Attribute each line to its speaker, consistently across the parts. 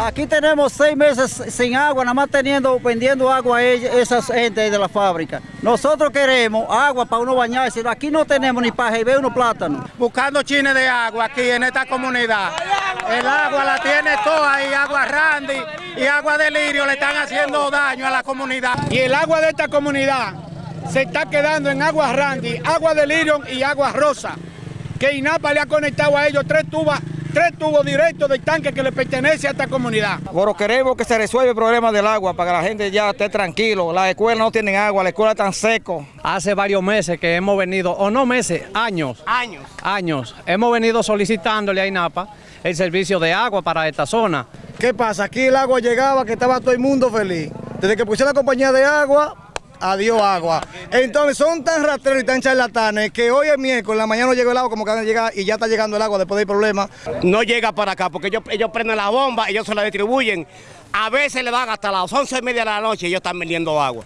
Speaker 1: Aquí tenemos seis meses sin agua, nada más teniendo, vendiendo agua a esas gente de la fábrica. Nosotros queremos agua para uno bañarse. Aquí no tenemos ni para beber unos plátanos.
Speaker 2: Buscando chines de agua aquí en esta comunidad. El agua la tiene toda y agua randy y agua de lirio le están haciendo daño a la comunidad.
Speaker 3: Y el agua de esta comunidad se está quedando en agua randy, agua de lirio y agua rosa. Que INAPA le ha conectado a ellos tres tubas tres tubos directos del tanque que le pertenece a esta comunidad.
Speaker 4: Bueno, queremos que se resuelva el problema del agua para que la gente ya esté tranquilo. Las escuelas no tienen agua, las escuelas están secos.
Speaker 5: Hace varios meses que hemos venido, o no meses, años.
Speaker 2: Años.
Speaker 5: Años. Hemos venido solicitándole a INAPA el servicio de agua para esta zona.
Speaker 3: ¿Qué pasa? Aquí el agua llegaba que estaba todo el mundo feliz. Desde que pusieron la compañía de agua, adiós agua. Entonces son tan rastreros y tan charlatanes que hoy es miércoles, la mañana no llegó el agua como que van a llegar y ya está llegando el agua después del problema.
Speaker 2: No llega para acá porque ellos, prenden la bomba, ellos se la distribuyen. A veces le dan hasta las once y media de la noche y ellos están vendiendo agua.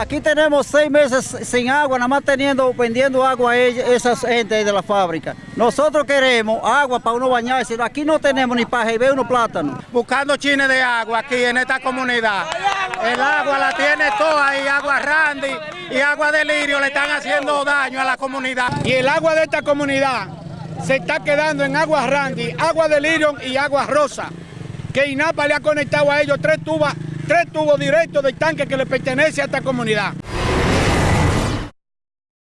Speaker 1: Aquí tenemos seis meses sin agua, nada más teniendo, vendiendo agua a esas gente de la fábrica. Nosotros queremos agua para uno bañarse. Aquí no tenemos ni para beber unos plátanos.
Speaker 2: Buscando chines de agua aquí en esta comunidad. El agua la tiene toda y agua randy y agua de lirio le están haciendo daño a la comunidad.
Speaker 3: Y el agua de esta comunidad se está quedando en agua randy, agua de lirio y agua rosa. Que INAPA le ha conectado a ellos tres tubas tres tubos directos del tanque que le pertenece a esta comunidad.